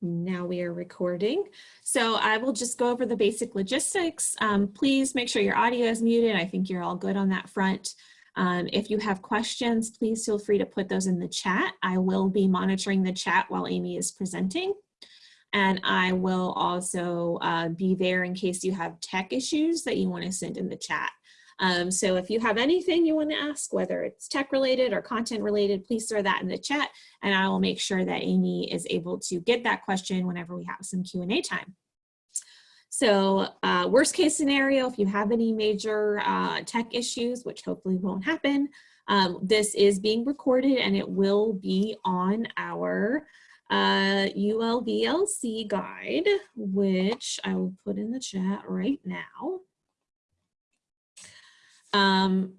Now we are recording. So I will just go over the basic logistics. Um, please make sure your audio is muted. I think you're all good on that front. Um, if you have questions, please feel free to put those in the chat. I will be monitoring the chat while Amy is presenting. And I will also uh, be there in case you have tech issues that you want to send in the chat. Um, so if you have anything you want to ask, whether it's tech related or content related, please throw that in the chat and I will make sure that Amy is able to get that question whenever we have some Q&A time. So uh, worst case scenario, if you have any major uh, tech issues, which hopefully won't happen, um, this is being recorded and it will be on our uh, ULVLC guide, which I will put in the chat right now. Um,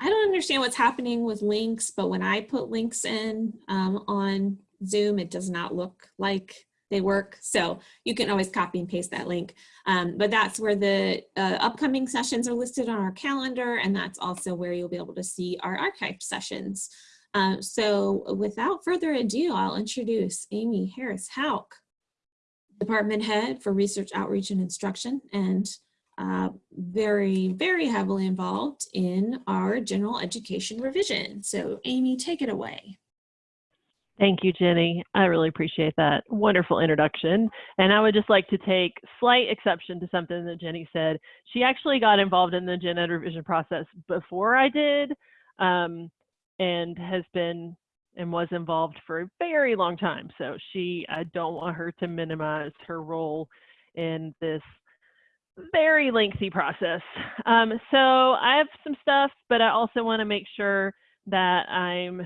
I don't understand what's happening with links, but when I put links in um, on Zoom, it does not look like they work. So you can always copy and paste that link. Um, but that's where the uh, upcoming sessions are listed on our calendar. And that's also where you'll be able to see our archived sessions. Um, so without further ado, I'll introduce Amy Harris Houk, Department Head for Research Outreach and Instruction and uh, very, very heavily involved in our general education revision. So Amy, take it away. Thank you, Jenny. I really appreciate that wonderful introduction. And I would just like to take slight exception to something that Jenny said. She actually got involved in the gen ed revision process before I did um, and has been and was involved for a very long time. So she, I don't want her to minimize her role in this very lengthy process. Um, so I have some stuff, but I also want to make sure that I'm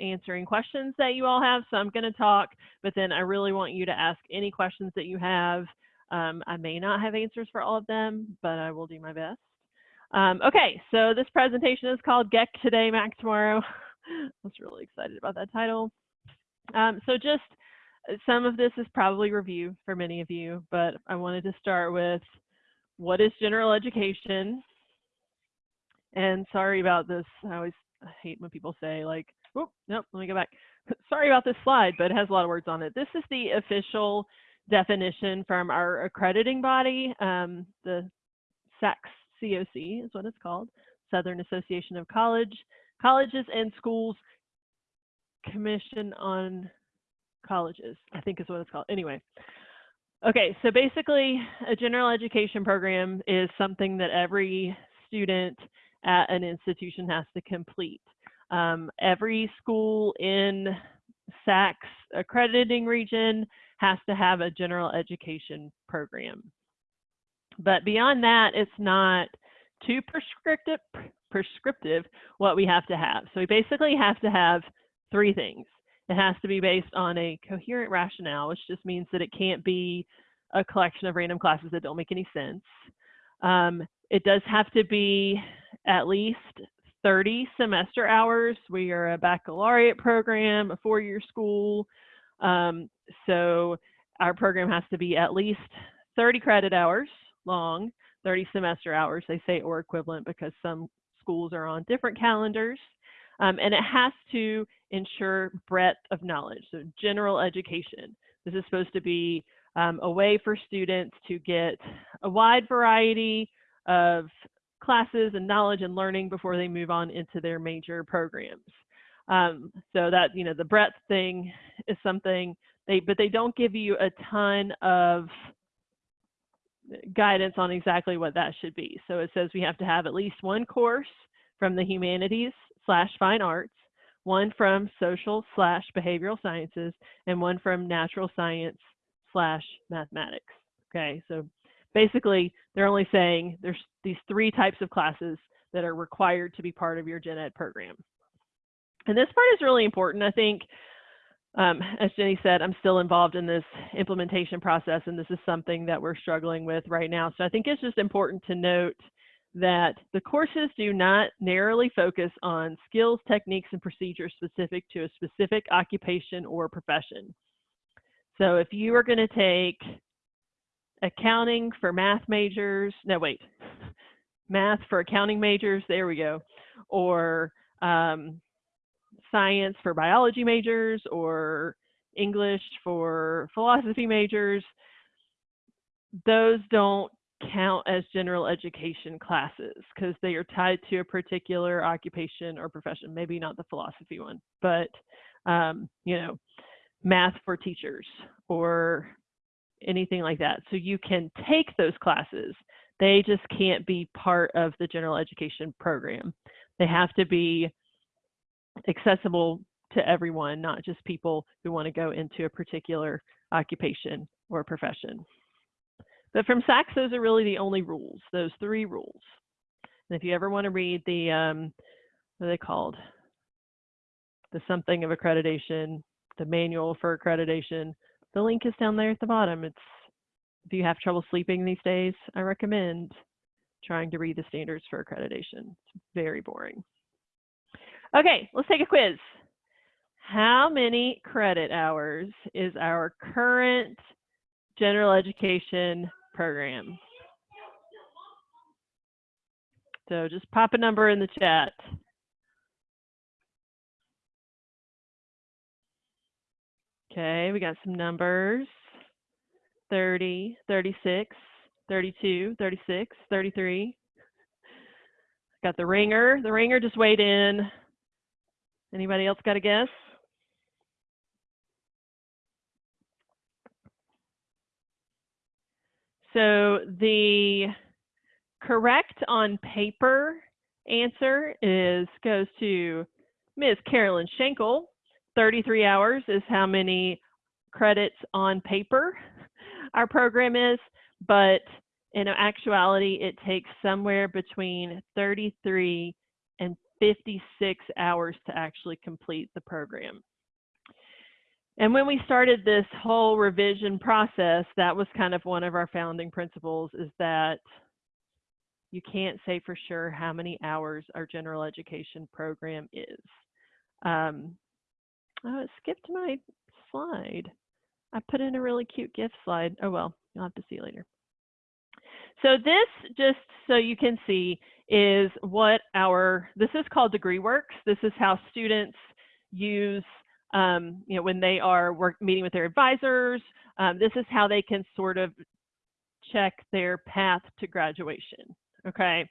answering questions that you all have. So I'm going to talk, but then I really want you to ask any questions that you have. Um, I may not have answers for all of them, but I will do my best. Um, okay, so this presentation is called GEC Today, Mac Tomorrow. I was really excited about that title. Um, so just uh, some of this is probably review for many of you, but I wanted to start with what is general education? And sorry about this. I always hate when people say like, oh, nope, let me go back. sorry about this slide, but it has a lot of words on it. This is the official definition from our accrediting body, um, the SACS COC is what it's called, Southern Association of College, Colleges and Schools Commission on Colleges, I think is what it's called. Anyway, Okay, so basically a general education program is something that every student at an institution has to complete. Um, every school in SACS accrediting region has to have a general education program. But beyond that, it's not too prescriptive, prescriptive what we have to have. So we basically have to have three things. It has to be based on a coherent rationale, which just means that it can't be a collection of random classes that don't make any sense. Um, it does have to be at least 30 semester hours. We are a baccalaureate program, a four-year school. Um, so our program has to be at least 30 credit hours long, 30 semester hours, they say, or equivalent because some schools are on different calendars. Um, and it has to ensure breadth of knowledge, so general education. This is supposed to be um, a way for students to get a wide variety of classes and knowledge and learning before they move on into their major programs. Um, so that, you know, the breadth thing is something they, but they don't give you a ton of guidance on exactly what that should be. So it says we have to have at least one course from the humanities slash fine arts, one from social slash behavioral sciences, and one from natural science slash mathematics. Okay, so basically they're only saying there's these three types of classes that are required to be part of your gen ed program. And this part is really important. I think, um, as Jenny said, I'm still involved in this implementation process, and this is something that we're struggling with right now. So I think it's just important to note that the courses do not narrowly focus on skills, techniques, and procedures specific to a specific occupation or profession. So if you are going to take accounting for math majors, no, wait, math for accounting majors, there we go, or um, science for biology majors, or English for philosophy majors, those don't count as general education classes because they are tied to a particular occupation or profession. Maybe not the philosophy one, but um, you know, math for teachers or anything like that. So you can take those classes. They just can't be part of the general education program. They have to be accessible to everyone, not just people who want to go into a particular occupation or profession. But from SACS, those are really the only rules, those three rules. And if you ever want to read the, um, what are they called? The something of accreditation, the manual for accreditation, the link is down there at the bottom. It's, if you have trouble sleeping these days, I recommend trying to read the standards for accreditation. It's very boring. Okay, let's take a quiz. How many credit hours is our current general education program? So just pop a number in the chat. Okay, we got some numbers. 30, 36, 32, 36, 33. Got the ringer. The ringer just weighed in. Anybody else got a guess? So the correct on paper answer is goes to Ms. Carolyn Schenkel. 33 hours is how many credits on paper our program is, but in actuality, it takes somewhere between 33 and 56 hours to actually complete the program. And when we started this whole revision process, that was kind of one of our founding principles is that you can't say for sure how many hours our general education program is. Um, oh, it skipped my slide. I put in a really cute gift slide. Oh, well, you'll have to see later. So this, just so you can see, is what our, this is called DegreeWorks. This is how students use um, you know, when they are work, meeting with their advisors. Um, this is how they can sort of check their path to graduation. Okay,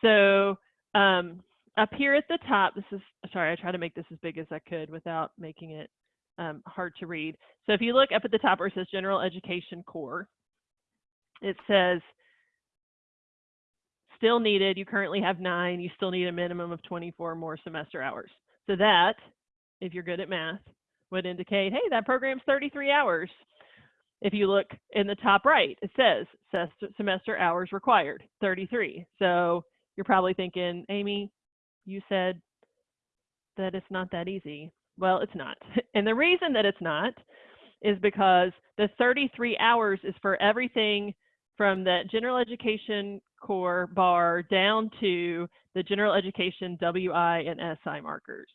so um, up here at the top, this is, sorry, I try to make this as big as I could without making it um, hard to read. So if you look up at the top where it says General Education Core, it says still needed, you currently have nine, you still need a minimum of 24 more semester hours. So that if you're good at math, would indicate, hey, that program's 33 hours. If you look in the top right, it says semester hours required, 33. So you're probably thinking, Amy, you said that it's not that easy. Well, it's not. And the reason that it's not is because the 33 hours is for everything from the general education core bar down to the general education WI and SI markers.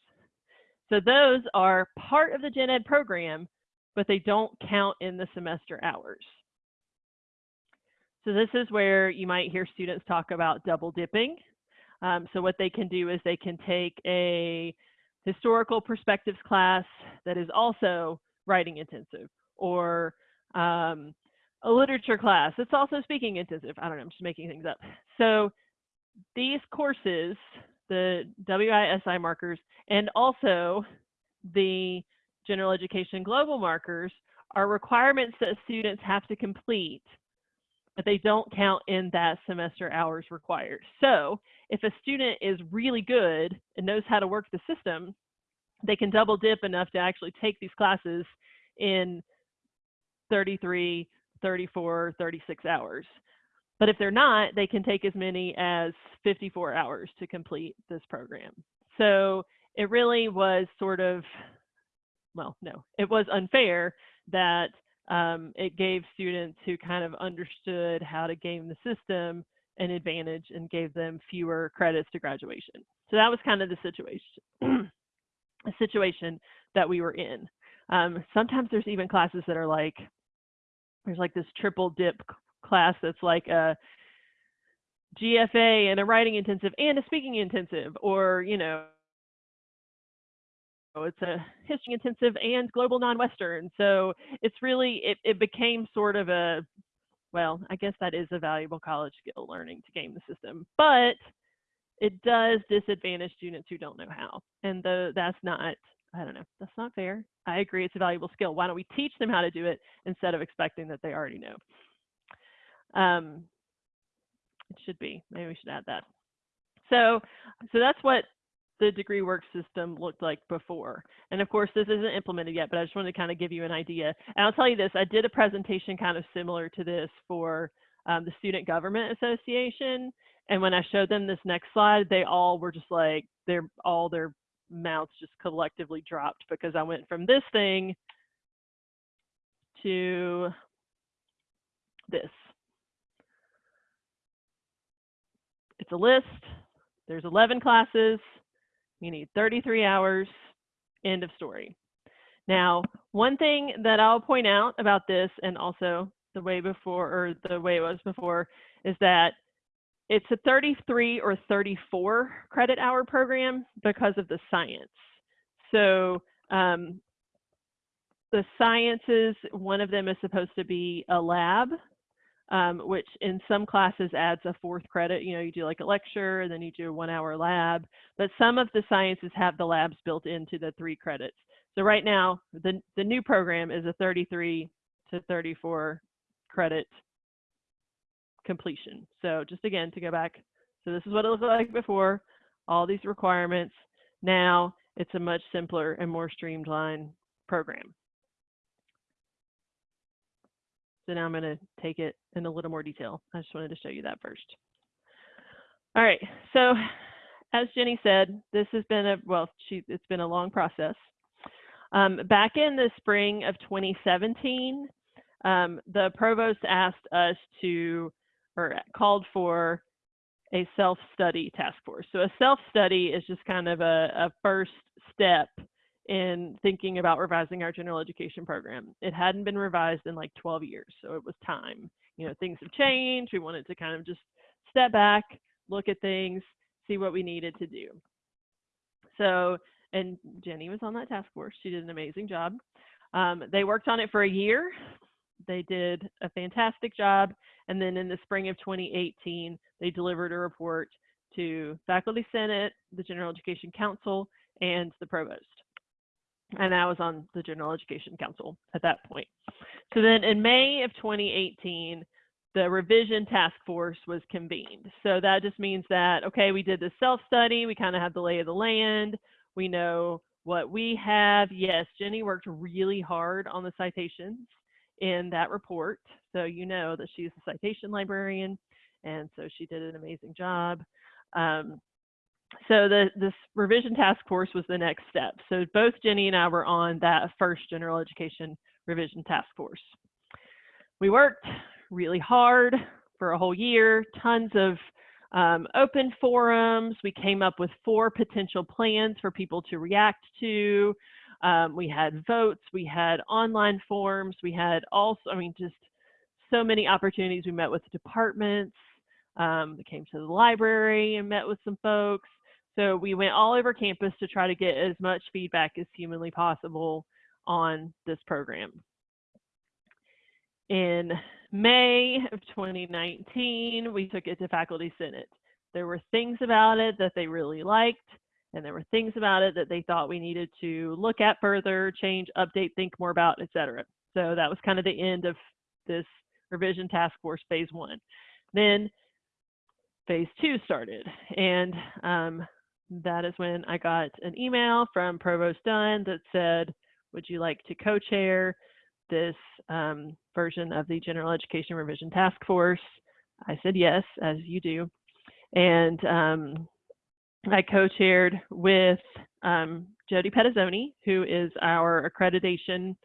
So those are part of the gen ed program, but they don't count in the semester hours. So this is where you might hear students talk about double dipping. Um, so what they can do is they can take a historical perspectives class that is also writing intensive or um, a literature class that's also speaking intensive. I don't know, I'm just making things up. So these courses the WISI markers, and also the general education global markers are requirements that students have to complete, but they don't count in that semester hours required. So if a student is really good and knows how to work the system, they can double dip enough to actually take these classes in 33, 34, 36 hours. But if they're not, they can take as many as 54 hours to complete this program. So it really was sort of, well, no, it was unfair that um, it gave students who kind of understood how to game the system an advantage and gave them fewer credits to graduation. So that was kind of the situation, situation that we were in. Um, sometimes there's even classes that are like, there's like this triple dip class that's like a GFA and a writing intensive and a speaking intensive, or, you know, it's a history intensive and global non-Western. So it's really, it, it became sort of a, well, I guess that is a valuable college skill learning to game the system, but it does disadvantage students who don't know how. And the, that's not, I don't know, that's not fair. I agree it's a valuable skill. Why don't we teach them how to do it instead of expecting that they already know? Um, it should be, maybe we should add that. So, so that's what the degree work system looked like before. And of course, this isn't implemented yet, but I just wanted to kind of give you an idea. And I'll tell you this, I did a presentation kind of similar to this for um, the Student Government Association. And when I showed them this next slide, they all were just like, they're all their mouths just collectively dropped because I went from this thing to this. It's a list. There's 11 classes. You need 33 hours, end of story. Now, one thing that I'll point out about this and also the way before or the way it was before is that it's a 33 or 34 credit hour program because of the science. So um, the sciences, one of them is supposed to be a lab um, which in some classes adds a fourth credit. You know, you do like a lecture and then you do a one hour lab, but some of the sciences have the labs built into the three credits. So right now, the, the new program is a 33 to 34 credit completion. So just again, to go back, so this is what it looked like before, all these requirements. Now it's a much simpler and more streamlined program. So now I'm going to take it in a little more detail. I just wanted to show you that first. All right, so as Jenny said, this has been a, well, she, it's been a long process. Um, back in the spring of 2017, um, the provost asked us to, or called for a self-study task force. So a self-study is just kind of a, a first step in thinking about revising our general education program. It hadn't been revised in like 12 years, so it was time. You know, things have changed. We wanted to kind of just step back, look at things, see what we needed to do. So, and Jenny was on that task force. She did an amazing job. Um, they worked on it for a year. They did a fantastic job. And then in the spring of 2018, they delivered a report to Faculty Senate, the General Education Council, and the Provost and I was on the General Education Council at that point. So then in May of 2018, the revision task force was convened. So that just means that, okay, we did the self-study, we kind of have the lay of the land, we know what we have. Yes, Jenny worked really hard on the citations in that report. So you know that she's a citation librarian, and so she did an amazing job. Um, so the this revision task force was the next step. So both Jenny and I were on that first general education revision task force. We worked really hard for a whole year, tons of um, open forums. We came up with four potential plans for people to react to. Um, we had votes, we had online forms, we had also, I mean, just so many opportunities. We met with departments, um, we came to the library and met with some folks. So we went all over campus to try to get as much feedback as humanly possible on this program. In May of 2019, we took it to Faculty Senate. There were things about it that they really liked, and there were things about it that they thought we needed to look at further, change, update, think more about, etc. So that was kind of the end of this revision task force phase one. Then phase two started, and um, that is when I got an email from Provost Dunn that said, would you like to co-chair this um, version of the General Education Revision Task Force? I said yes, as you do. And um, I co-chaired with um, Jody Pettazzoni, who is our accreditation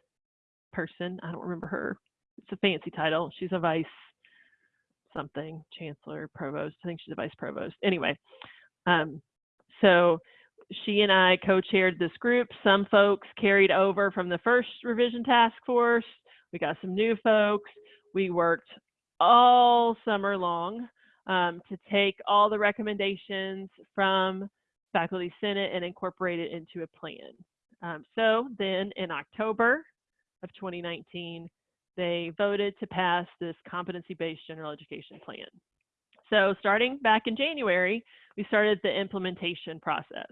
person. I don't remember her. It's a fancy title. She's a vice something, chancellor, provost. I think she's a vice provost. Anyway, um, so she and I co-chaired this group. Some folks carried over from the first revision task force. We got some new folks. We worked all summer long um, to take all the recommendations from Faculty Senate and incorporate it into a plan. Um, so then in October of 2019, they voted to pass this competency-based general education plan. So starting back in January, we started the implementation process.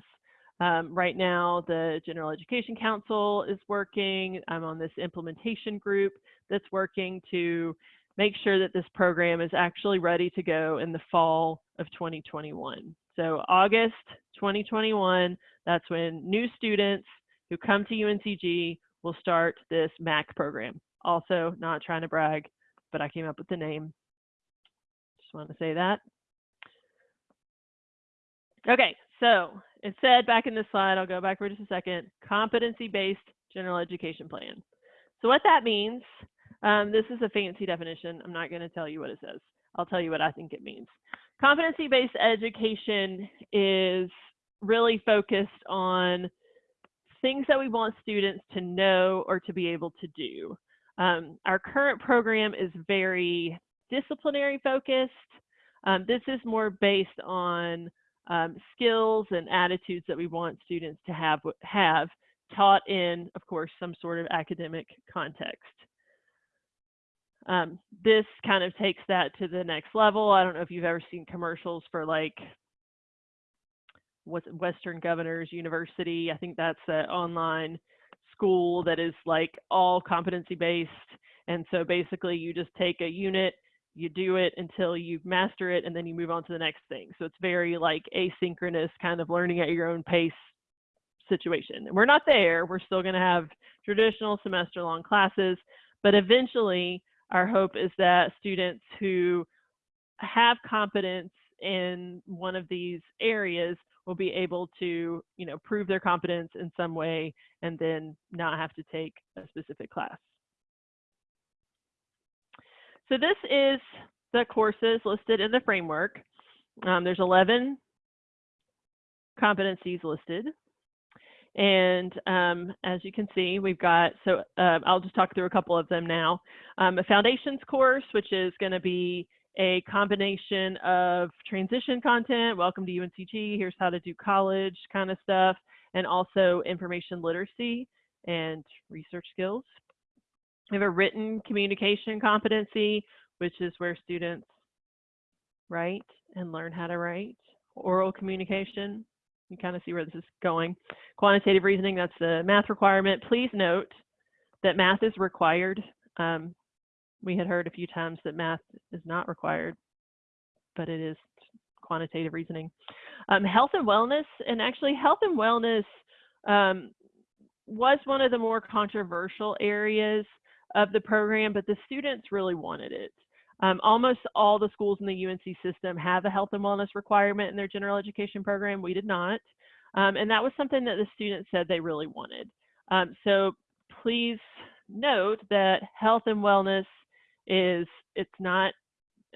Um, right now, the General Education Council is working. I'm on this implementation group that's working to make sure that this program is actually ready to go in the fall of 2021. So August 2021, that's when new students who come to UNCG will start this MAC program. Also, not trying to brag, but I came up with the name. Just want to say that. Okay, so it said back in this slide, I'll go back for just a second, competency-based general education plan. So what that means, um, this is a fancy definition. I'm not going to tell you what it says. I'll tell you what I think it means. Competency-based education is really focused on things that we want students to know or to be able to do. Um, our current program is very disciplinary focused. Um, this is more based on um, skills and attitudes that we want students to have, have taught in, of course, some sort of academic context. Um, this kind of takes that to the next level. I don't know if you've ever seen commercials for like Western Governors University. I think that's an online school that is like all competency based. And so basically you just take a unit, you do it until you master it, and then you move on to the next thing. So it's very like asynchronous kind of learning at your own pace situation. And we're not there. We're still going to have traditional semester long classes, but eventually our hope is that students who have competence in one of these areas will be able to, you know, prove their competence in some way and then not have to take a specific class. So this is the courses listed in the framework. Um, there's 11 competencies listed. And um, as you can see, we've got, so uh, I'll just talk through a couple of them now. Um, a foundations course, which is going to be a combination of transition content, welcome to UNCG, here's how to do college kind of stuff, and also information literacy and research skills. We have a written communication competency, which is where students write and learn how to write. Oral communication, you kind of see where this is going. Quantitative reasoning, that's the math requirement. Please note that math is required. Um, we had heard a few times that math is not required, but it is quantitative reasoning. Um, health and wellness, and actually health and wellness um, was one of the more controversial areas of the program, but the students really wanted it. Um, almost all the schools in the UNC system have a health and wellness requirement in their general education program. We did not. Um, and that was something that the students said they really wanted. Um, so please note that health and wellness is, it's not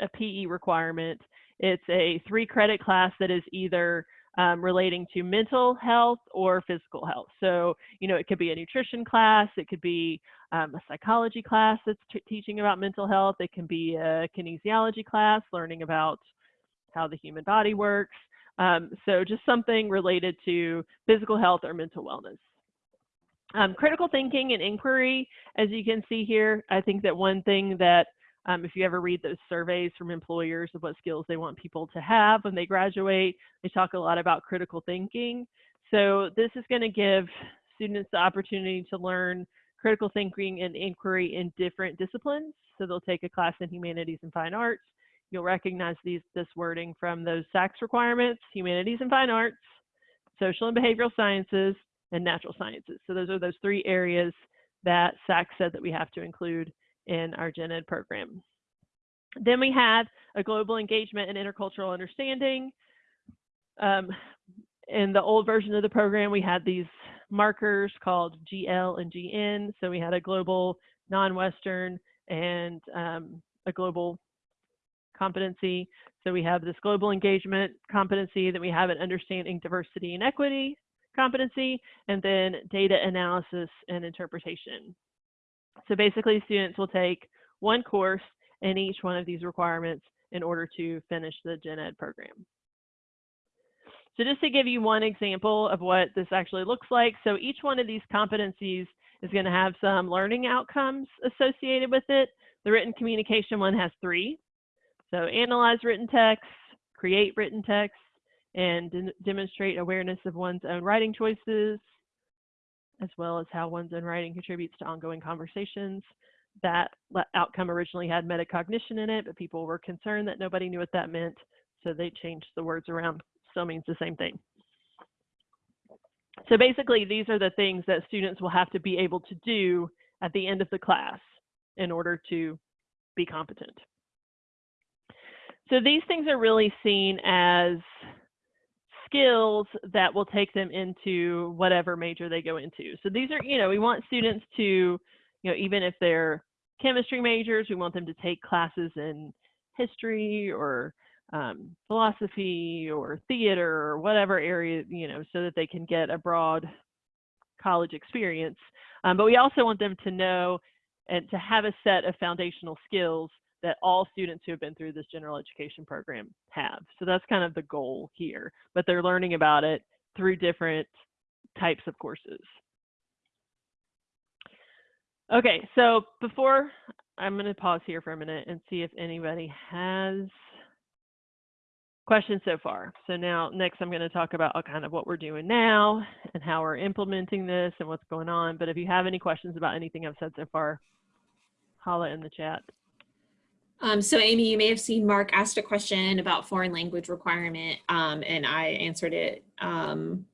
a PE requirement. It's a three credit class that is either um, relating to mental health or physical health. So, you know, it could be a nutrition class, it could be um, a psychology class that's teaching about mental health, it can be a kinesiology class, learning about how the human body works. Um, so just something related to physical health or mental wellness. Um, critical thinking and inquiry, as you can see here, I think that one thing that um, if you ever read those surveys from employers of what skills they want people to have when they graduate, they talk a lot about critical thinking. So this is going to give students the opportunity to learn critical thinking and inquiry in different disciplines. So they'll take a class in humanities and fine arts. You'll recognize these, this wording from those SACS requirements, humanities and fine arts, social and behavioral sciences, and natural sciences. So those are those three areas that SACS said that we have to include in our gen ed program. Then we have a global engagement and intercultural understanding. Um, in the old version of the program, we had these markers called GL and GN. So we had a global, non-Western, and um, a global competency. So we have this global engagement competency, that we have an understanding diversity and equity competency, and then data analysis and interpretation. So basically students will take one course in each one of these requirements in order to finish the gen ed program. So just to give you one example of what this actually looks like. So each one of these competencies is going to have some learning outcomes associated with it. The written communication one has three. So analyze written text, create written text, and de- demonstrate awareness of one's own writing choices, as well as how one's own writing contributes to ongoing conversations. That outcome originally had metacognition in it, but people were concerned that nobody knew what that meant, so they changed the words around. Still means the same thing. So basically, these are the things that students will have to be able to do at the end of the class in order to be competent. So these things are really seen as skills that will take them into whatever major they go into. So these are, you know, we want students to, you know, even if they're chemistry majors, we want them to take classes in history or um, philosophy or theater or whatever area, you know, so that they can get a broad college experience. Um, but we also want them to know and to have a set of foundational skills that all students who have been through this general education program have. So that's kind of the goal here, but they're learning about it through different types of courses. Okay, so before I'm going to pause here for a minute and see if anybody has questions so far. So now next I'm going to talk about uh, kind of what we're doing now and how we're implementing this and what's going on. But if you have any questions about anything I've said so far, holla in the chat. Um, so Amy, you may have seen Mark asked a question about foreign language requirement, um, and I answered it. Um,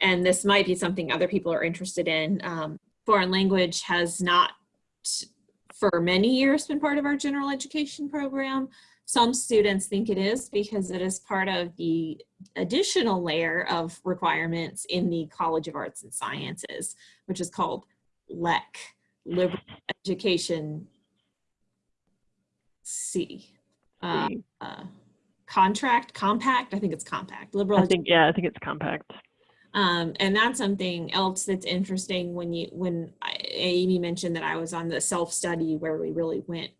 and this might be something other people are interested in. Um, foreign language has not, for many years, been part of our general education program. Some students think it is because it is part of the additional layer of requirements in the College of Arts and Sciences, which is called LEC, Liberal Education C. Uh, uh, contract, compact, I think it's compact, liberal. I think, yeah, I think it's compact. Um, and that's something else that's interesting when you, when I, Amy mentioned that I was on the self-study where we really went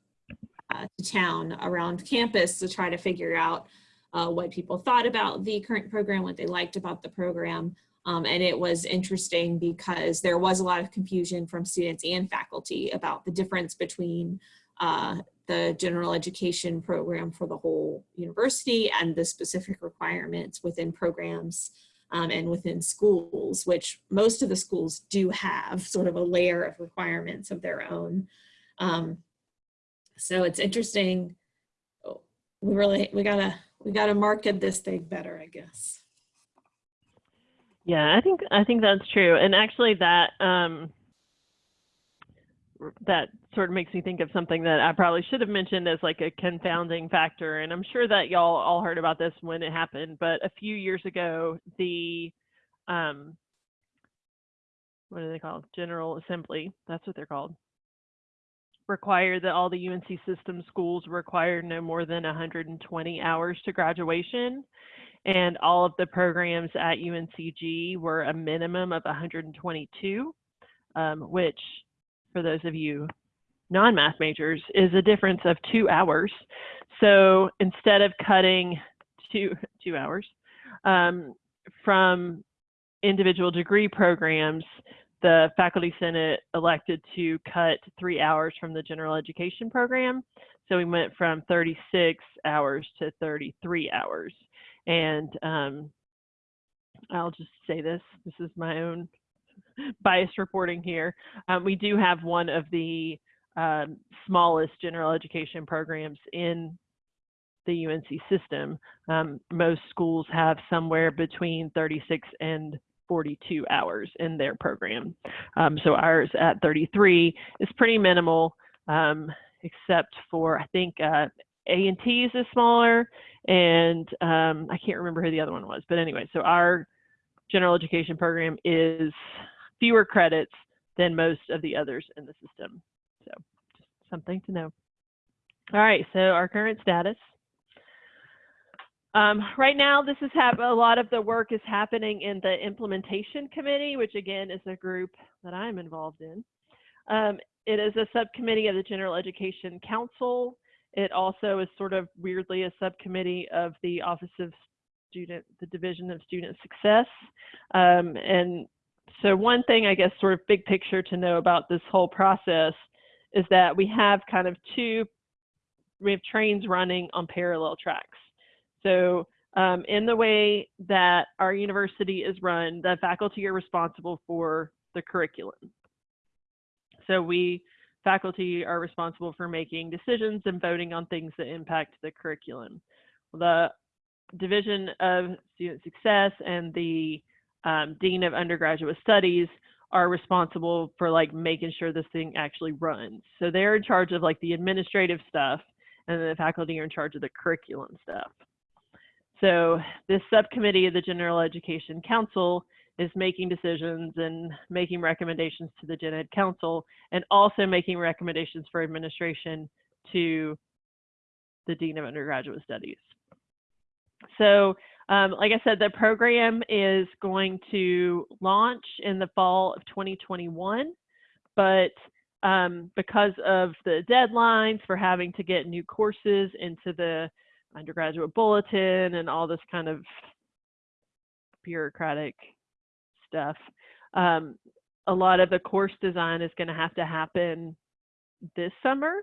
uh, to town around campus to try to figure out uh, what people thought about the current program, what they liked about the program. Um, and it was interesting because there was a lot of confusion from students and faculty about the difference between uh, the general education program for the whole university and the specific requirements within programs um, and within schools, which most of the schools do have sort of a layer of requirements of their own. Um, so it's interesting. We really, we gotta, we gotta market this thing better, I guess. Yeah, I think I think that's true. And actually that um that sort of makes me think of something that I probably should have mentioned as like a confounding factor. And I'm sure that y'all all heard about this when it happened, but a few years ago, the um what are they called? General Assembly, that's what they're called. Required that all the UNC system schools require no more than 120 hours to graduation and all of the programs at UNCG were a minimum of 122, um, which for those of you non-math majors is a difference of two hours. So instead of cutting two, two hours um, from individual degree programs, the Faculty Senate elected to cut three hours from the general education program. So we went from 36 hours to 33 hours. And um, I'll just say this, this is my own biased reporting here. Um, we do have one of the um, smallest general education programs in the UNC system. Um, most schools have somewhere between 36 and 42 hours in their program. Um, so ours at 33 is pretty minimal, um, except for I think uh, A&T's is smaller and um, I can't remember who the other one was, but anyway, so our general education program is fewer credits than most of the others in the system. So just something to know. All right, so our current status. Um, right now, this is a lot of the work is happening in the implementation committee, which again is a group that I'm involved in. Um, it is a subcommittee of the General Education Council. It also is sort of weirdly a subcommittee of the Office of student, the Division of Student Success. Um, and so one thing, I guess, sort of big picture to know about this whole process is that we have kind of two, we have trains running on parallel tracks. So um, in the way that our university is run, the faculty are responsible for the curriculum. So we, faculty are responsible for making decisions and voting on things that impact the curriculum. The Division of Student Success and the um, Dean of Undergraduate Studies are responsible for like making sure this thing actually runs. So they're in charge of like the administrative stuff and the faculty are in charge of the curriculum stuff. So this subcommittee of the General Education Council is making decisions and making recommendations to the Gen Ed Council and also making recommendations for administration to the Dean of Undergraduate Studies. So um, like I said, the program is going to launch in the fall of 2021, but um, because of the deadlines for having to get new courses into the undergraduate bulletin and all this kind of bureaucratic stuff, um, a lot of the course design is going to have to happen this summer.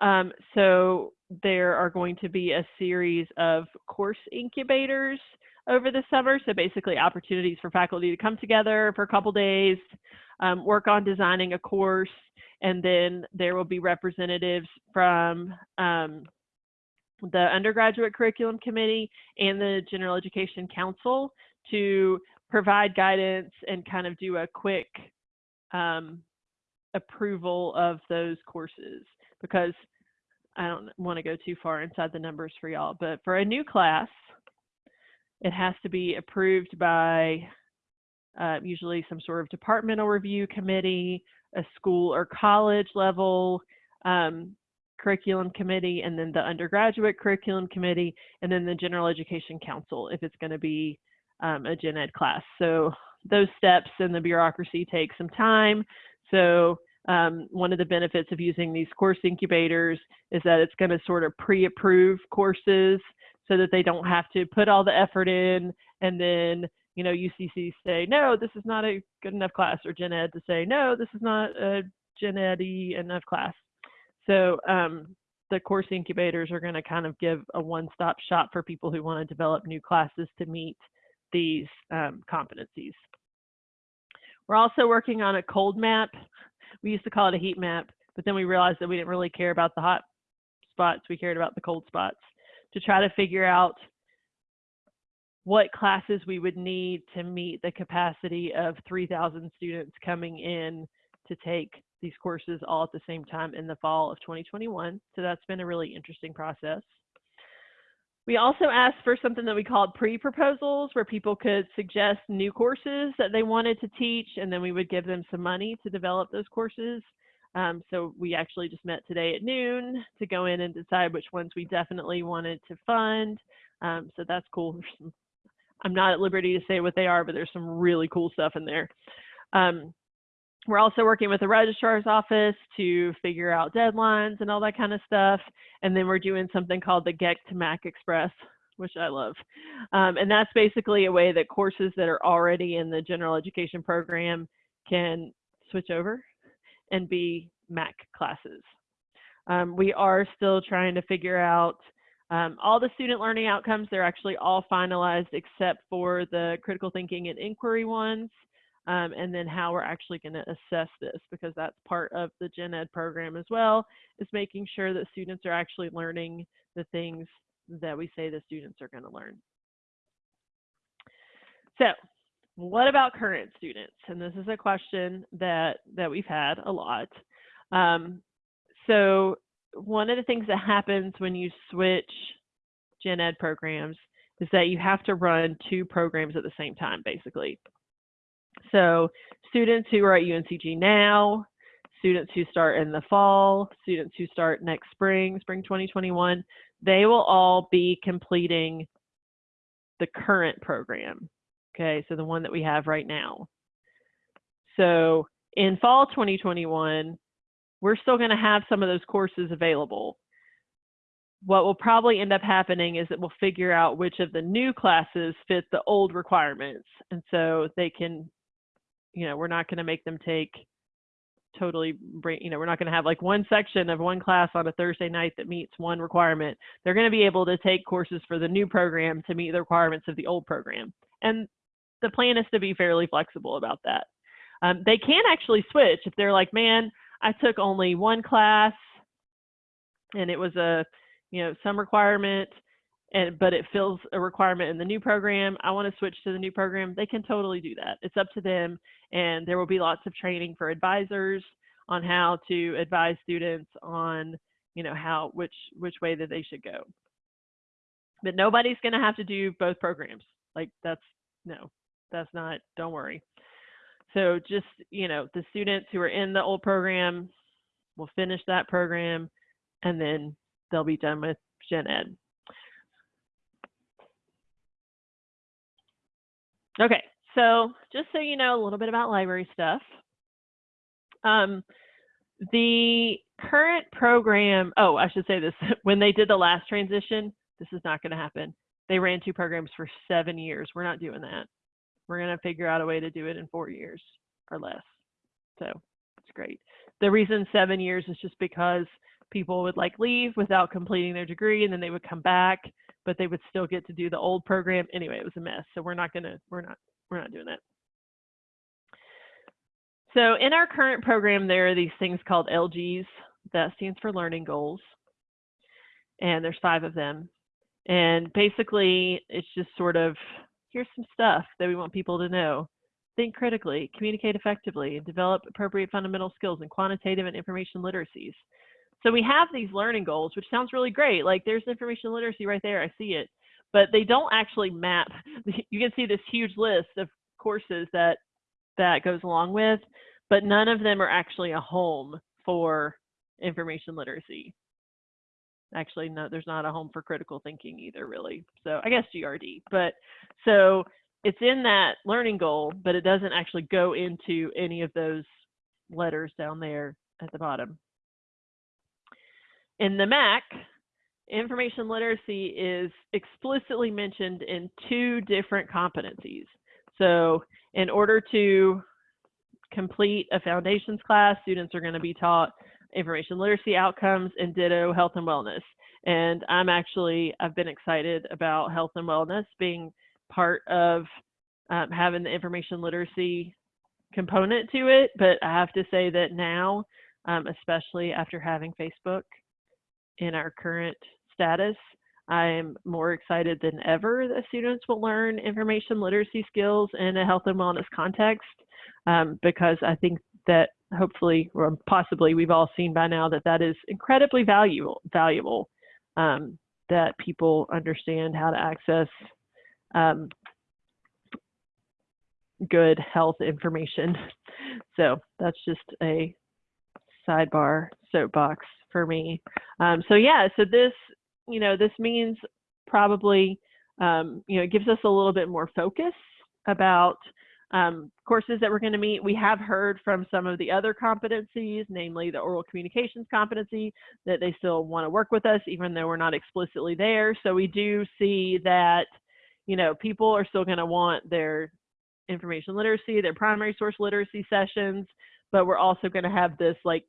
Um, so there are going to be a series of course incubators over the summer. So basically opportunities for faculty to come together for a couple days, um, work on designing a course, and then there will be representatives from um, the undergraduate curriculum committee and the general education council to provide guidance and kind of do a quick um, approval of those courses because I don't want to go too far inside the numbers for y'all, but for a new class, it has to be approved by uh, usually some sort of departmental review committee, a school or college level um, curriculum committee, and then the undergraduate curriculum committee, and then the general education council if it's going to be um, a gen ed class. So those steps and the bureaucracy take some time. So um, one of the benefits of using these course incubators is that it's going to sort of pre-approve courses so that they don't have to put all the effort in and then you know UCC say no this is not a good enough class or gen ed to say no this is not a gen ed enough class. So um, the course incubators are going to kind of give a one-stop shop for people who want to develop new classes to meet these um, competencies. We're also working on a cold map we used to call it a heat map, but then we realized that we didn't really care about the hot spots. We cared about the cold spots to try to figure out what classes we would need to meet the capacity of 3,000 students coming in to take these courses all at the same time in the fall of 2021. So that's been a really interesting process. We also asked for something that we called pre-proposals where people could suggest new courses that they wanted to teach and then we would give them some money to develop those courses. Um, so we actually just met today at noon to go in and decide which ones we definitely wanted to fund. Um, so that's cool. I'm not at liberty to say what they are, but there's some really cool stuff in there. Um, we're also working with the registrar's office to figure out deadlines and all that kind of stuff. And then we're doing something called the GEC to MAC Express, which I love. Um, and that's basically a way that courses that are already in the general education program can switch over and be MAC classes. Um, we are still trying to figure out um, all the student learning outcomes. They're actually all finalized except for the critical thinking and inquiry ones um, and then how we're actually going to assess this because that's part of the gen ed program as well is making sure that students are actually learning the things that we say the students are going to learn. So what about current students? And this is a question that that we've had a lot. Um, so one of the things that happens when you switch gen ed programs is that you have to run two programs at the same time basically so students who are at UNCG now, students who start in the fall, students who start next spring, spring 2021, they will all be completing the current program. Okay, so the one that we have right now. So in fall 2021, we're still going to have some of those courses available. what will probably end up happening is that we'll figure out which of the new classes fit the old requirements. And so they can, you know, we're not going to make them take totally, bra- you know, we're not going to have like one section of one class on a Thursday night that meets one requirement. They're going to be able to take courses for the new program to meet the requirements of the old program. And the plan is to be fairly flexible about that. Um, they can actually switch if they're like, man, I took only one class and it was a, you know, some requirement and but it fills a requirement in the new program. I want to switch to the new program. They can totally do that. It's up to them and there will be lots of training for advisors on how to advise students on, you know, how which which way that they should go. But nobody's going to have to do both programs. Like that's no. That's not don't worry. So just, you know, the students who are in the old program will finish that program and then they'll be done with gen ed. Okay, so just so you know a little bit about library stuff. Um, the current program, oh, I should say this, when they did the last transition, this is not gonna happen. They ran two programs for seven years. We're not doing that. We're gonna figure out a way to do it in four years or less. So it's great. The reason seven years is just because people would like leave without completing their degree and then they would come back, but they would still get to do the old program. Anyway, it was a mess. So we're not gonna, we're not, we're not doing that. So in our current program, there are these things called LGs. That stands for learning goals. And there's five of them. And basically, it's just sort of, here's some stuff that we want people to know. Think critically, communicate effectively, and develop appropriate fundamental skills in quantitative and information literacies. So we have these learning goals, which sounds really great. Like there's information literacy right there, I see it. But they don't actually map. You can see this huge list of courses that that goes along with, but none of them are actually a home for information literacy. Actually, no, there's not a home for critical thinking either, really. So I guess GRD. But so it's in that learning goal, but it doesn't actually go into any of those letters down there at the bottom. In the MAC, information literacy is explicitly mentioned in two different competencies. So in order to complete a foundations class, students are going to be taught information literacy outcomes and ditto health and wellness. And I'm actually, I've been excited about health and wellness being part of um, having the information literacy component to it. But I have to say that now, um, especially after having Facebook in our current status, I'm more excited than ever that students will learn information literacy skills in a health and wellness context um, because I think that hopefully or possibly we've all seen by now that that is incredibly valuable valuable um, that people understand how to access um, good health information. So that's just a sidebar soapbox for me. Um, so yeah, so this, you know, this means probably, um, you know, it gives us a little bit more focus about um, courses that we're going to meet. We have heard from some of the other competencies, namely the oral communications competency, that they still want to work with us, even though we're not explicitly there. So we do see that, you know, people are still going to want their information literacy, their primary source literacy sessions, but we're also going to have this like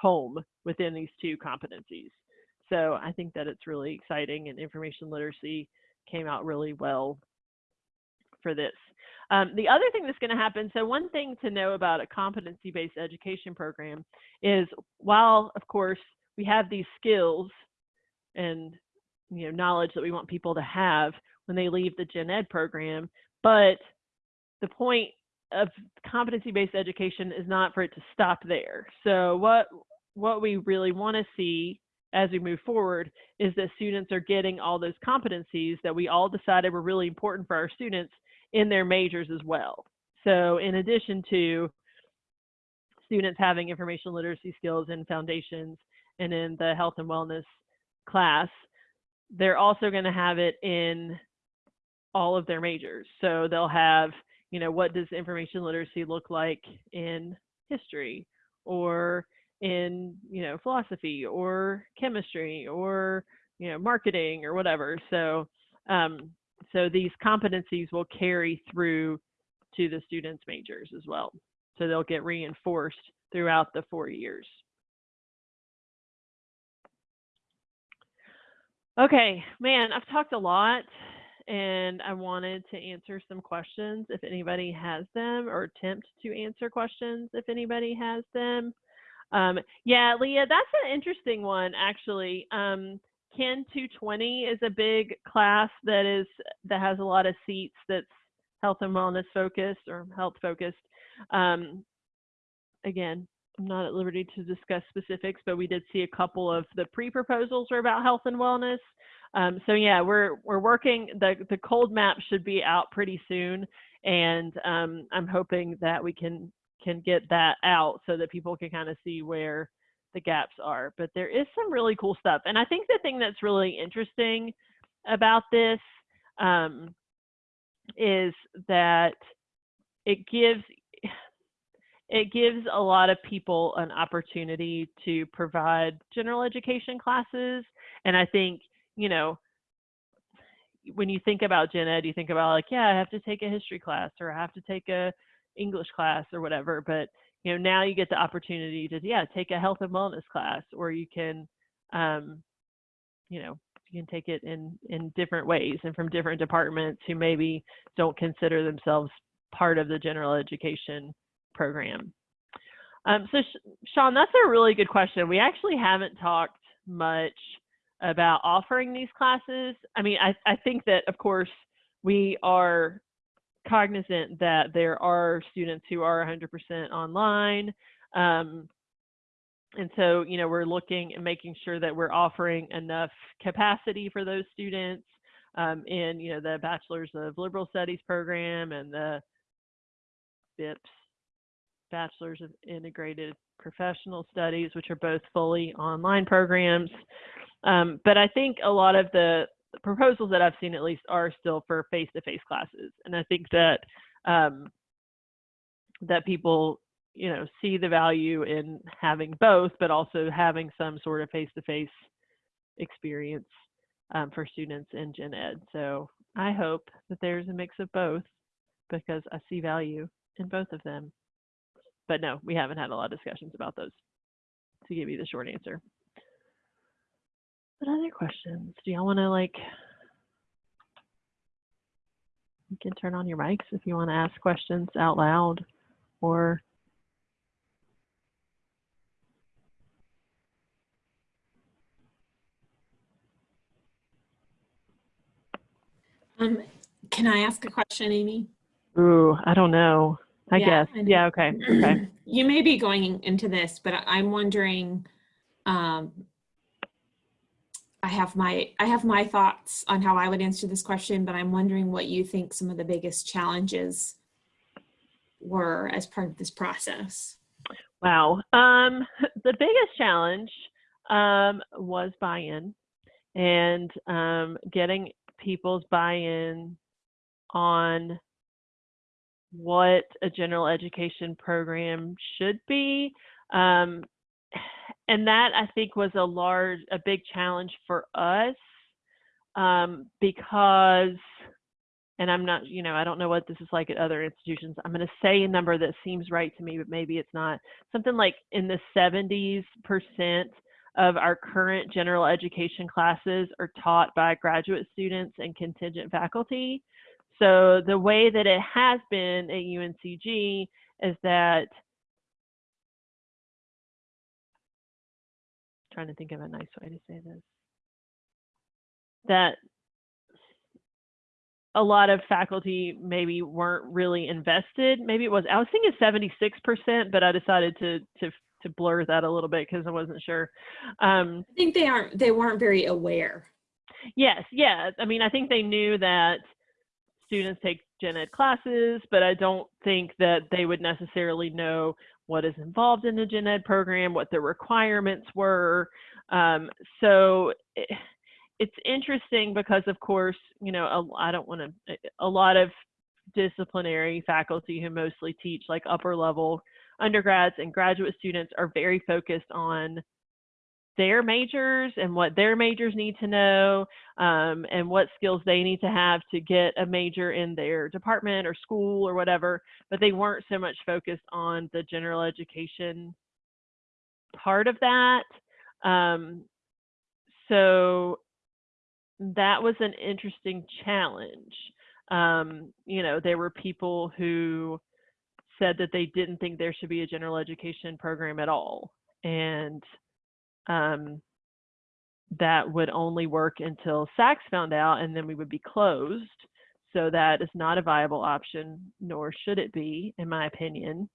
home within these two competencies. So I think that it's really exciting and information literacy came out really well for this. Um, the other thing that's going to happen, so one thing to know about a competency-based education program is while, of course, we have these skills and you know knowledge that we want people to have when they leave the gen ed program, but the point of competency-based education is not for it to stop there. So what what we really want to see as we move forward is that students are getting all those competencies that we all decided were really important for our students in their majors as well. So in addition to students having information literacy skills in foundations and in the health and wellness class, they're also going to have it in all of their majors. So they'll have, you know, what does information literacy look like in history or in, you know, philosophy or chemistry or you know, marketing or whatever. So, um, so these competencies will carry through to the students' majors as well. So they'll get reinforced throughout the four years. Okay, man, I've talked a lot and I wanted to answer some questions if anybody has them or attempt to answer questions if anybody has them. Um, yeah, Leah, that's an interesting one actually. Um, KIN 220 is a big class that is that has a lot of seats that's health and wellness focused or health focused. Um, again, I'm not at liberty to discuss specifics, but we did see a couple of the pre-proposals were about health and wellness. Um, so yeah, we're we're working. the The cold map should be out pretty soon, and um, I'm hoping that we can can get that out so that people can kind of see where the gaps are. But there is some really cool stuff, and I think the thing that's really interesting about this um, is that it gives it gives a lot of people an opportunity to provide general education classes. And I think, you know, when you think about gen ed, you think about like, yeah, I have to take a history class or I have to take a English class or whatever. But, you know, now you get the opportunity to, yeah, take a health and wellness class or you can, um, you know, you can take it in, in different ways and from different departments who maybe don't consider themselves part of the general education program. Um, so, Sean, that's a really good question. We actually haven't talked much about offering these classes. I mean, I, I think that, of course, we are cognizant that there are students who are 100% online. Um, and so, you know, we're looking and making sure that we're offering enough capacity for those students um, in, you know, the Bachelor's of Liberal Studies program and the BIPS Bachelor's of Integrated Professional Studies, which are both fully online programs. Um, but I think a lot of the proposals that I've seen at least are still for face-to-face classes. And I think that um, that people, you know, see the value in having both, but also having some sort of face-to-face experience um, for students in gen ed. So I hope that there's a mix of both because I see value in both of them but no, we haven't had a lot of discussions about those to give you the short answer. But other questions? Do y'all want to like, you can turn on your mics if you want to ask questions out loud or Um, can I ask a question, Amy? Ooh, I don't know. I Yeah, guess. I. Yeah, okay. Okay. You may be going into this, but I'm wondering, um, I have my, I have my thoughts on how I would answer this question, but I'm wondering what you think some of the biggest challenges were as part of this process. Wow. Um, the biggest challenge um, was buy-in and um, getting people's buy-in on what a general education program should be. Um, and that I think was a large, a big challenge for us um, because, and I'm not, you know, I don't know what this is like at other institutions. I'm going to say a number that seems right to me, but maybe it's not. Something like in the 70s percent of our current general education classes are taught by graduate students and contingent faculty. So the way that it has been at UNCG is that trying to think of a nice way to say this that a lot of faculty maybe weren't really invested maybe it was i was thinking 76% but i decided to to to blur that a little bit because i wasn't sure um, I think they aren't, they weren't very aware. Yes, yeah. I mean, I think they knew that students take gen ed classes, but I don't think that they would necessarily know what is involved in the gen ed program, what the requirements were. Um, so it, it's interesting because, of course, you know, I don't want to, a lot of disciplinary faculty who mostly teach like upper level undergrads and graduate students are very focused on their majors and what their majors need to know um, and what skills they need to have to get a major in their department or school or whatever, but they weren't so much focused on the general education part of that. Um, so that was an interesting challenge. Um, you know, there were people who said that they didn't think there should be a general education program at all. And um, that would only work until SACS found out, and then we would be closed. So that is not a viable option, nor should it be, in my opinion.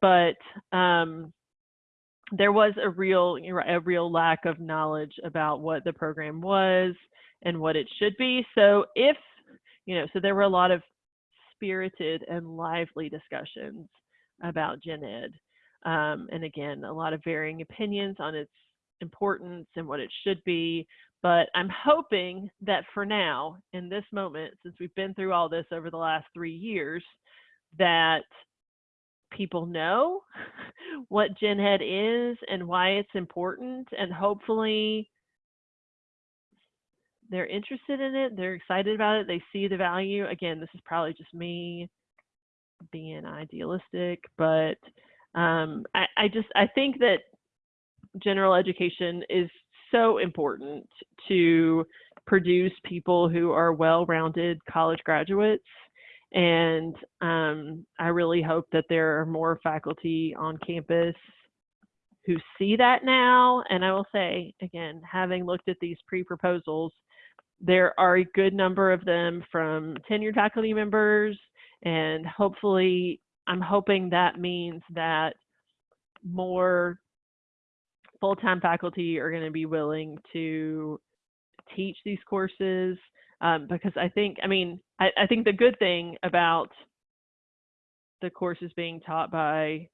But um, there was a real, a real lack of knowledge about what the program was and what it should be. So if, you know, so there were a lot of spirited and lively discussions about gen ed. Um, and again, a lot of varying opinions on its importance and what it should be. But I'm hoping that for now, in this moment, since we've been through all this over the last three years, that people know what Gen Ed is and why it's important, and hopefully they're interested in it, they're excited about it, they see the value. Again, this is probably just me being idealistic, but um, I, I just I think that general education is so important to produce people who are well-rounded college graduates and um, I really hope that there are more faculty on campus who see that now. And I will say, again, having looked at these pre-proposals, there are a good number of them from tenured faculty members. And hopefully, I'm hoping that means that more full-time faculty are going to be willing to teach these courses um, because I think, I mean, I, I think the good thing about the courses being taught by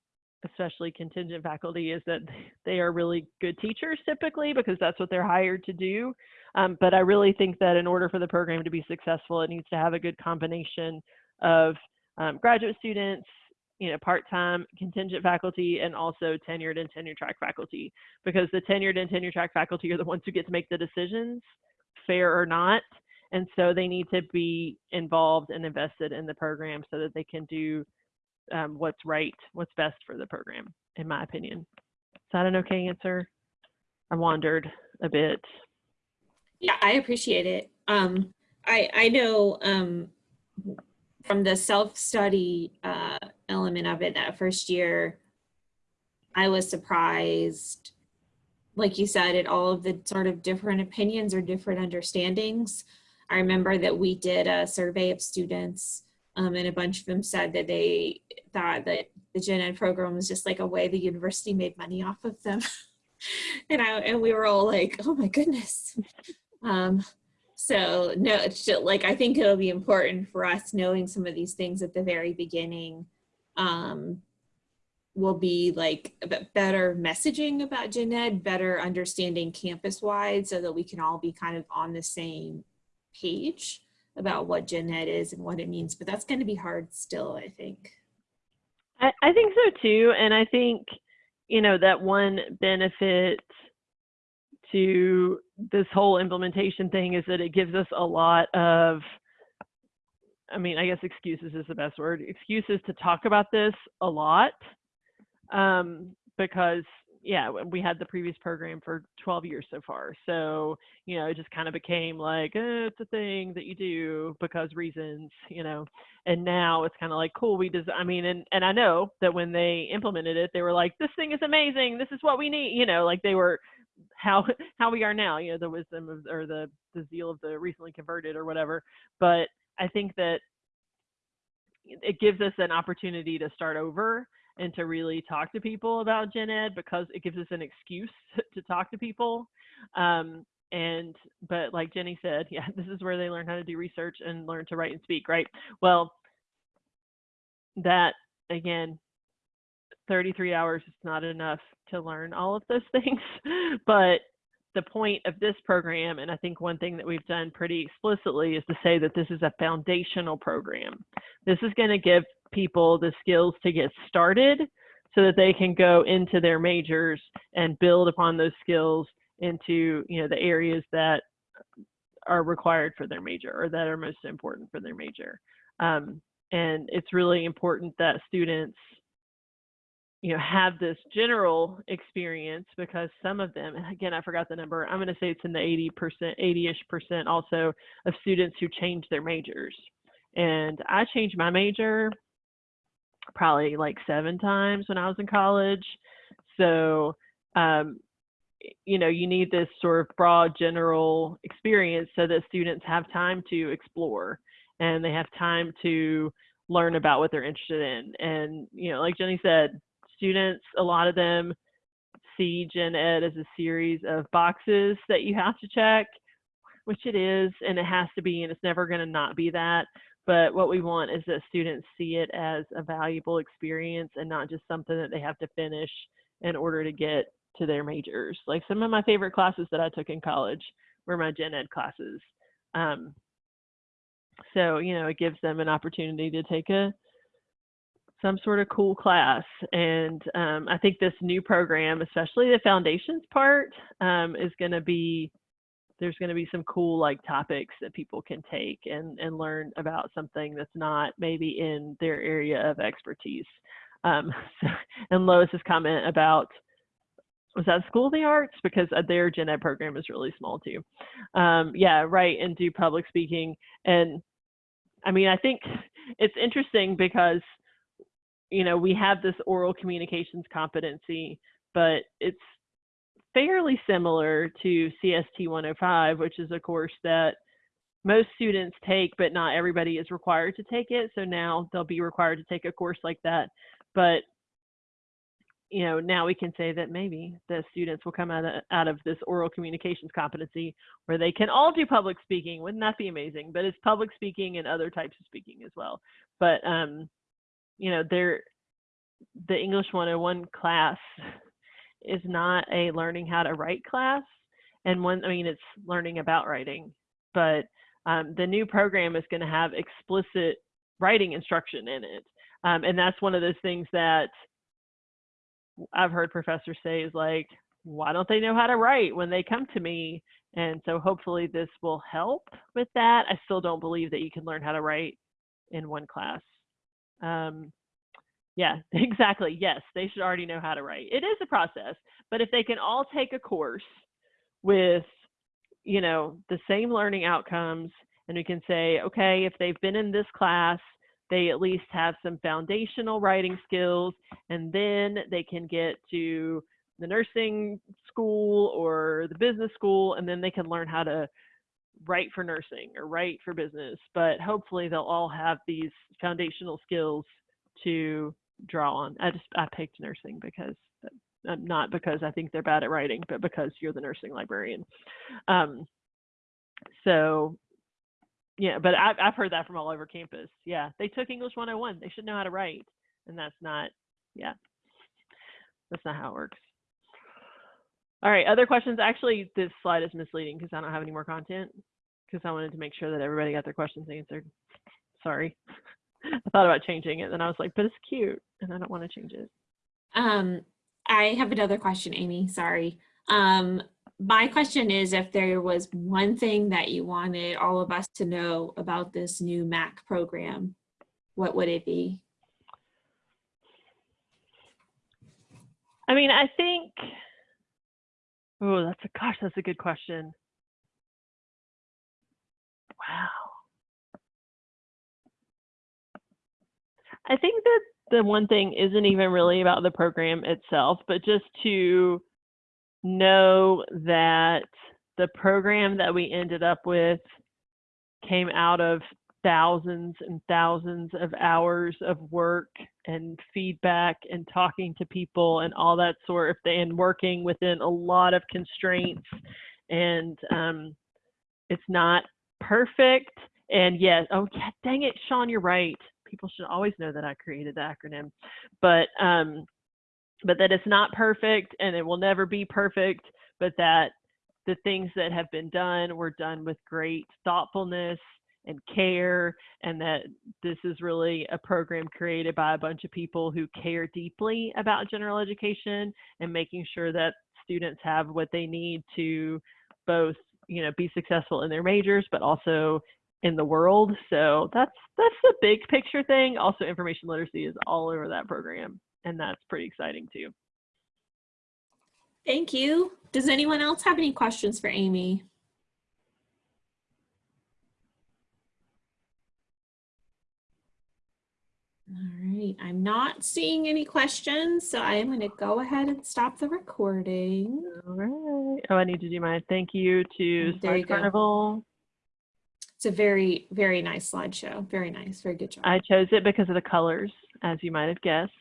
especially contingent faculty is that they are really good teachers typically because that's what they're hired to do. Um, but I really think that in order for the program to be successful, it needs to have a good combination of um, graduate students, you know, part-time contingent faculty and also tenured and tenure track faculty because the tenured and tenure track faculty are the ones who get to make the decisions, fair or not. And so they need to be involved and invested in the program so that they can do um, what's right, what's best for the program, in my opinion. Is that an okay answer? I wandered a bit. Yeah, I appreciate it. Um, I, I know um, from the self-study uh, element of it that first year, I was surprised, like you said, at all of the sort of different opinions or different understandings. I remember that we did a survey of students um, and a bunch of them said that they thought that the gen ed program was just like a way the university made money off of them. and I and we were all like, oh my goodness. Um, so no, it's just, like I think it'll be important for us knowing some of these things at the very beginning. Um, will be like better messaging about gen ed, better understanding campus wide so that we can all be kind of on the same page about what gen ed is and what it means, but that's going to be hard still, I think. I, I think so too. And I think, you know, that one benefit to this whole implementation thing is that it gives us a lot of, I mean, I guess excuses is the best word, excuses to talk about this a lot um, because yeah, we had the previous program for 12 years so far. So, you know, it just kind of became like, eh, it's a thing that you do because reasons, you know, and now it's kind of like, cool, we just, I mean, and, and I know that when they implemented it, they were like, this thing is amazing. This is what we need, you know, like they were how, how we are now, you know, the wisdom of, or the, the zeal of the recently converted or whatever. But I think that it gives us an opportunity to start over and to really talk to people about gen ed because it gives us an excuse to talk to people. Um, and but like jenny said yeah this is where they learn how to do research and learn to write and speak right? Well that again 33 hours is not enough to learn all of those things but the point of this program and i think one thing that we've done pretty explicitly is to say that this is a foundational program this is going to give people the skills to get started so that they can go into their majors and build upon those skills into you know the areas that are required for their major or that are most important for their major. Um, and it's really important that students you know have this general experience because some of them again i forgot the number i'm going to say it's in the 80 percent 80ish percent also of students who change their majors. And i changed my major probably like seven times when i was in college. So um, you know you need this sort of broad general experience so that students have time to explore and they have time to learn about what they're interested in. And you know like jenny said students, a lot of them see gen ed as a series of boxes that you have to check, which it is, and it has to be, and it's never going to not be that. But what we want is that students see it as a valuable experience and not just something that they have to finish in order to get to their majors. Like some of my favorite classes that I took in college were my gen ed classes. Um, so, you know, it gives them an opportunity to take a some sort of cool class. And um, I think this new program, especially the foundations part, um, is going to be there's going to be some cool like topics that people can take and and learn about something that's not maybe in their area of expertise. Um, so, and Lois's comment about was that School of the Arts because uh, their gen ed program is really small too. Um, yeah, right, and do public speaking. And I mean, I think it's interesting because you know, we have this oral communications competency, but it's fairly similar to CST 105, which is a course that most students take, but not everybody is required to take it. So now they'll be required to take a course like that. But you know, now we can say that maybe the students will come out of, out of this oral communications competency where they can all do public speaking. Wouldn't that be amazing? But it's public speaking and other types of speaking as well. But um, you know, there the English 101 class is not a learning how to write class. And one, I mean, it's learning about writing, but um, the new program is going to have explicit writing instruction in it. Um, and that's one of those things that I've heard professors say is like, why don't they know how to write when they come to me? And so hopefully this will help with that. I still don't believe that you can learn how to write in one class. Um, yeah, exactly. Yes, they should already know how to write. It is a process, but if they can all take a course with, you know, the same learning outcomes, and we can say, okay, if they've been in this class, they at least have some foundational writing skills, and then they can get to the nursing school or the business school, and then they can learn how to write for nursing or right for business. But hopefully, they'll all have these foundational skills to draw on. I just I picked nursing because uh, not because I think they're bad at writing, but because you're the nursing librarian. Um, so yeah, but I've I've heard that from all over campus. Yeah, they took English 101. They should know how to write, and that's not. Yeah, that's not how it works. All right, other questions? Actually, this slide is misleading because I don't have any more content because I wanted to make sure that everybody got their questions answered. Sorry. I thought about changing it, and I was like, but it's cute, and I don't want to change it. Um, I have another question, Amy. Sorry. Um, my question is if there was one thing that you wanted all of us to know about this new MAC program, what would it be? I mean, I think, oh, that's a, gosh, that's a good question. Wow. I think that the one thing isn't even really about the program itself, but just to know that the program that we ended up with came out of thousands and thousands of hours of work and feedback and talking to people and all that sort of thing and working within a lot of constraints. And um, it's not perfect. And yes oh yeah dang it sean you're right. People should always know that I created the acronym, but um, but that it's not perfect and it will never be perfect, but that the things that have been done were done with great thoughtfulness and care, and that this is really a program created by a bunch of people who care deeply about general education and making sure that students have what they need to both, you know, be successful in their majors, but also in the world. So that's that's the big picture thing. Also, information literacy is all over that program, and that's pretty exciting too. Thank you. Does anyone else have any questions for Amy? All right, I'm not seeing any questions, so I am going to go ahead and stop the recording. All right. Oh, I need to do my thank you to There you Slide go. It's a very, very nice slideshow. Very nice. Very good job. I chose it because of the colors, as you might have guessed.